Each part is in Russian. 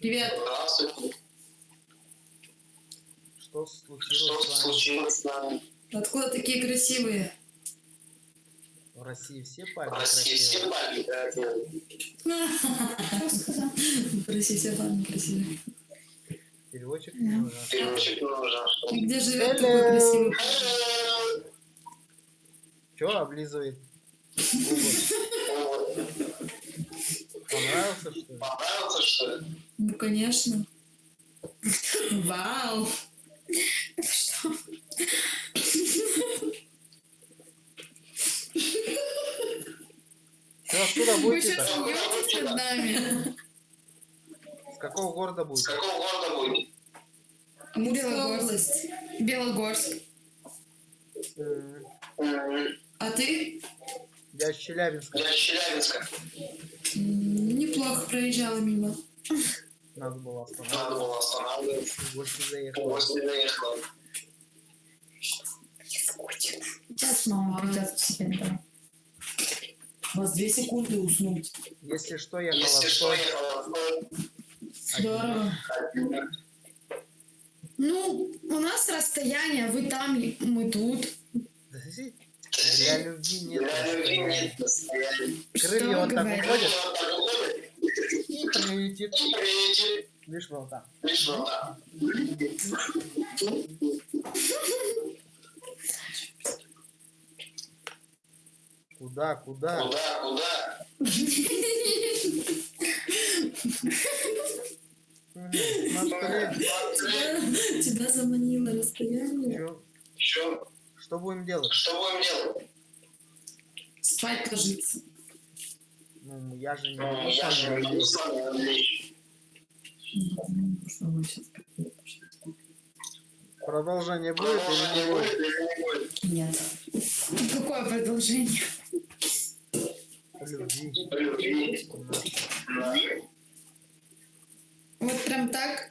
Привет. Здравствуйте. Что Что случилось с вами? случилось с нами? Откуда такие красивые? В России все В парни России все красивые. парни красивые. Что? В России все парни красивые. Переводчик не нужен. Переводчик нужен. И где живет такой красивый парень? Чё облизывает? Понравился, что ли? Понравился, что ли? Ну, конечно. Вау. Ты откуда Вы будете сейчас смеетесь над нами? С какого города С будете? какого города будет? Амурская область. Белогорск. М, А ты? Я из Челябинска. Я из Челябинска. Неплохо проезжала мимо. Надо было Надо останавливаться. было останавливаться. В гости В заехал. гости заехал. Сейчас мама придет к себе. У вас две секунды уснуть. Если что, я Если что, я. Здорово. Ну, у нас расстояние, вы там, мы тут. Для любви нет. Для любви нет расстояния. Крылья вот так уходят Вот так уходит прилетит Лишь вот так. лишь вот так. Куда, куда? Куда, куда? Тебя, заманило расстояние. Что будем делать? Что будем делать? Спать ложиться. Ну, я же не Ну, могу я же не могу. Продолжение будет или не будет? Нет. Какое продолжение? Любви. Вот прям так?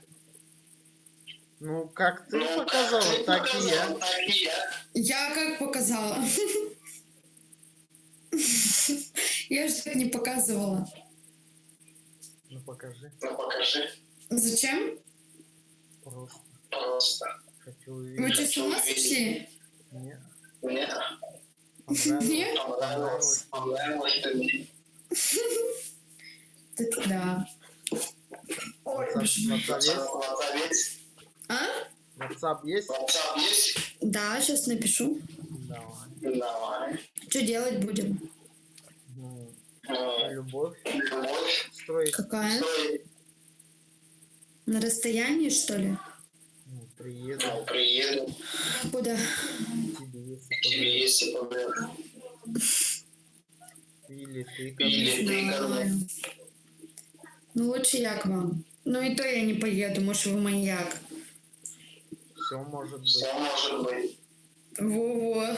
Ну, как ты Ну, как показала, ты так и показал, я. Так и я. Я как показала? Я же так не показывала. Ну, покажи. Ну, покажи. Зачем? Просто Просто. хочу Вы увидеть. что, с ума сошли? Нет. Понравилось. Нет? понравилось. Понравилось ты мне. Так да. WhatsApp WhatsApp есть? WhatsApp есть? А? WhatsApp есть? WhatsApp есть? Да, сейчас напишу. Давай. Давай. Что делать будем? Любовь Любовь. строить. Какая? На расстоянии, что ли? Ну, приеду Ну, приеду. Куда? тебе, если позовешь. Или ты ко Или мне. ты ко мне. Знаю. Ну, лучше я к вам. Ну и то я не поеду, может, вы маньяк. Все может быть. Все может быть. Во-во.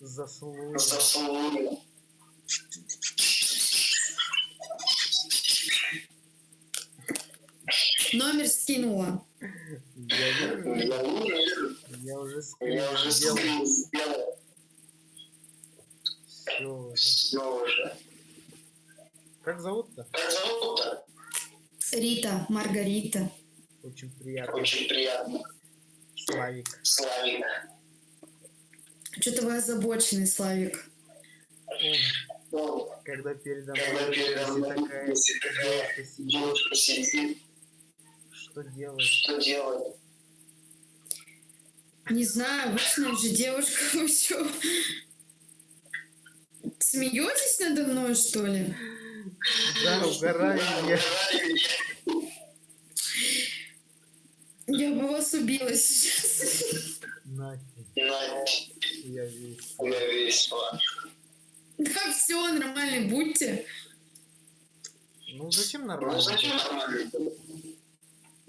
Заслужил. Заслуги. Номер скинула. Я уже Я уже сделал. скрин сделал. Все. Все уже. Как зовут-то? Как зовут-то? Рита, Маргарита. Очень приятно. Очень приятно. Славик. Славик. Что-то вы озабоченный, Славик. Ой, когда передо когда мной передо мной такая девушка сидит, девушка сидит, что делать? что делать? Не знаю, обычная же девушка. Вы что? Смеетесь надо мной, что ли? Да, угораю я. Я бы вас убила сейчас. Нафиг, Надь, я весь. я весело. Да все, нормально, будьте. Ну зачем Ну нормально? зачем нормально?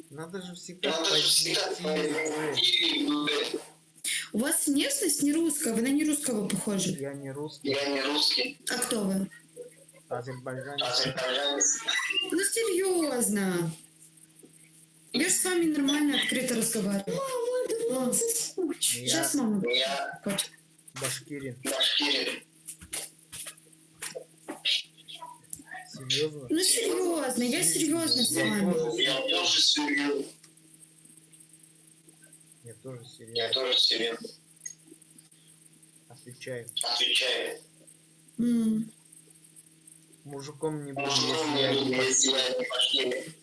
Надо же всегда Надо же всегда позитив. позитив. У вас внешность не русская, вы на не русского похожи. Я не русский, Я не русский, А кто вы? азербайджанец. азербайджанец. Ну серьезно. Я же с вами нормально, открыто разговариваю. Мама, Сейчас мама Я. Башкирин. башкирин. Серьезно? Ну серьезно, я серьезно с вами. Я тоже серьезно. Я тоже Я серьезно. тоже серьезно. Отвечаю. Отвечаю. М. Мужиком не буду, Мужиком если я не я пошли.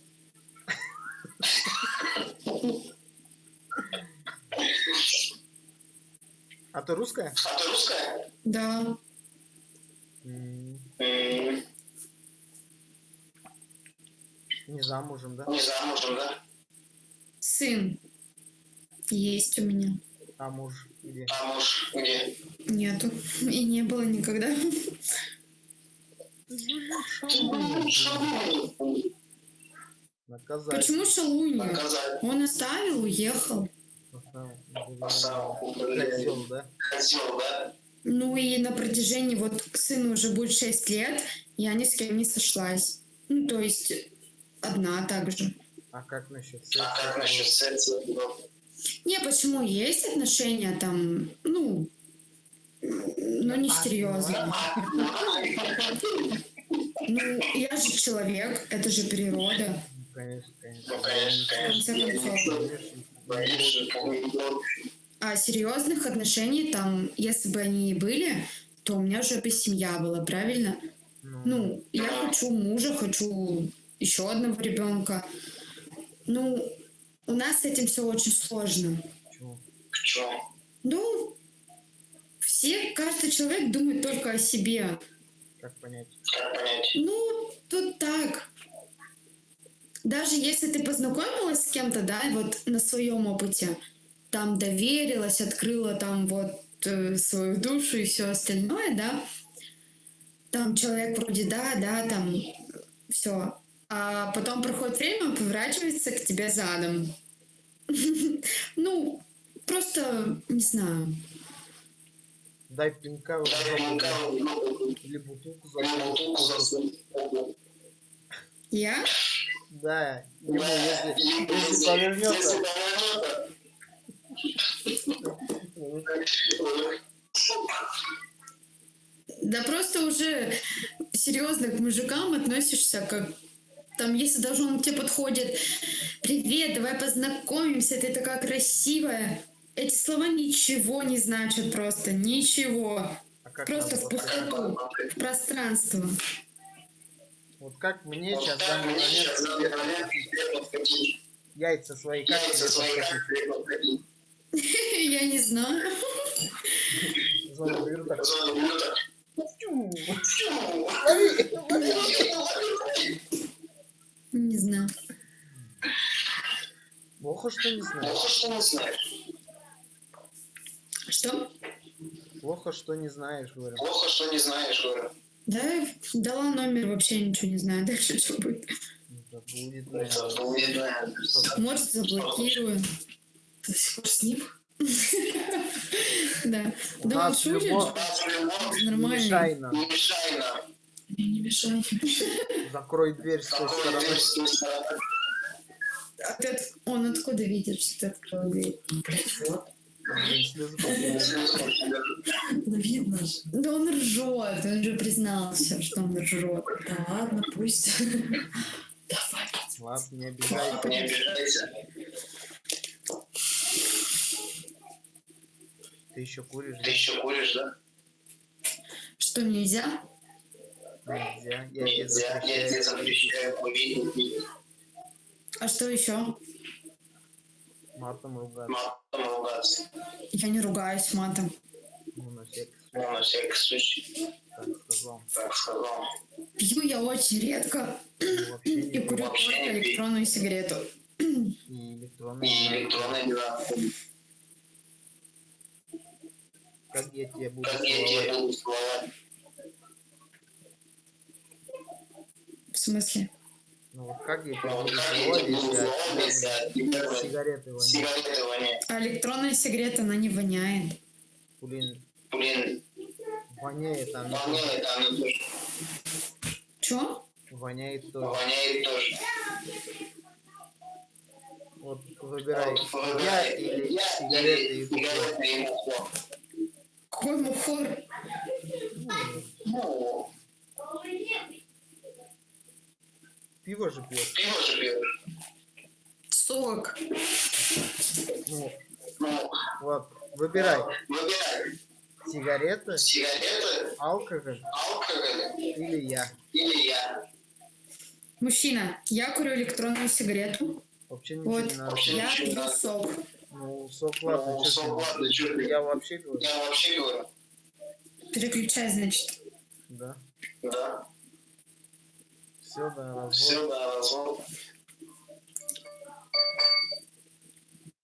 А ты русская? А ты русская? Да. М, М, Не замужем, да? Не замужем, да? Сын. Есть у меня. А муж где? А муж где? Нету. И не было никогда. Наказать. Почему? Наказать. Он оставил, уехал. Да? Да? Ну и на протяжении, вот сыну уже будет 6 лет, я ни с кем не сошлась. Ну, то есть одна также. А как насчет А как насчет секса? секса? Не, почему есть отношения там, ну, ну не серьезно. Ну, я же человек, это же природа. Ну, Конечно, конечно. Ну, конечно. А серьезных отношений там, если бы они и были, то у меня уже бы семья была, правильно? Ну, я хочу мужа, хочу еще одного ребенка. Ну, у нас с этим все очень сложно. Почему? Ну, все, каждый человек думает только о себе. Как понять? Как понять? Ну, тут так. Даже если ты познакомилась с кем-то, да, вот на своем опыте, там доверилась, открыла там вот э, свою душу и все остальное, да, там человек вроде да, да, там все. А потом проходит время, он поворачивается к тебе задом. Ну, просто, не знаю. Дай пинка или бутылку за. Я? Да, ему если повернется, Да просто уже серьезно к мужикам относишься как там, если даже он к тебе подходит, привет, давай познакомимся, ты такая красивая. Эти слова ничего не значат просто, ничего. а как Просто в пустоту, в пространство. Вот как мне Вот сейчас данный сейчас момент подходить. яйца свои как Яйца свои. Я не знаю. Зону беру так. Зону беру так. Не знаю. Плохо, что не знаешь. Плохо, что не знаешь. Что? Плохо, что не знаешь, говорю. Плохо, что не знаешь, говорю. Да, дала номер, вообще ничего не знаю. Дальше что будет? Это будет, наверное. Может, заблокирую. До сих пор с ним? Да. Да, Не Нормально. мешай нам. не мешай нам. Мне не мешай. Закрой дверь с той стороны. А ты от- Он откуда видит, что ты открыл дверь? Вот. Пошли. Ну видно же. Да он ржет, он же признался, что он ржет. Да ладно, пусть. Давай. Ладно, не обижайся. Не обижайся. Ты еще куришь? Ты еще куришь, да? Что нельзя? Нельзя. Я тебе Нельзя. Я запрещаю запрещаю курить, А что еще? матом ругаться. матом ругаться. Я не ругаюсь матом. Ну, на всякий Ну, случай, на всякий случай, так сказал. так сказал. Пью я очень редко Ну, Вообще и курю только электронную сигарету. И электронные. И электронные дела. Как я тебе буду Как я тебе буду целовать? Смысле? Ну вот как я если от тебя сигареты воняют? А электронная сигарета, она не воняет. Блин, Блин, воняет она. воняет она тоже. Чё? Воняет тоже. Воняет тоже. Вот выбирай, Вот я или я сигареты и курю. сигареты и мухло. Какой мухор? Же пьешь. Пиво же пьешь. Сок. Ну, Ну, вот, выбирай. выбирай. Сигареты, Сигареты, алкоголь алкоголь или я. или я. Мужчина, я курю электронную сигарету. Вообще ничего Вот, не надо. Вообще я пью надо. сок. Ну, сок, ладно, Ну, сок, ладно, ты? Я вообще говорю. Я вообще говорю. Переключай, значит. Да. Да. Все, да, развод. Все, да, развод.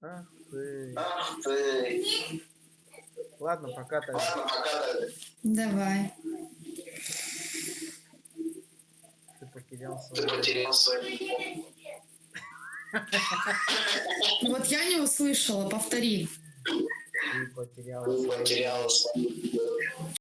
Ах ты. Ах ты. Ладно, пока тогда. Ладно, пока ты. Давай. Ты потерял Ты свой. потерял свой. Вот я не услышала, повтори. Ты потерял Ты свой. потерял свой.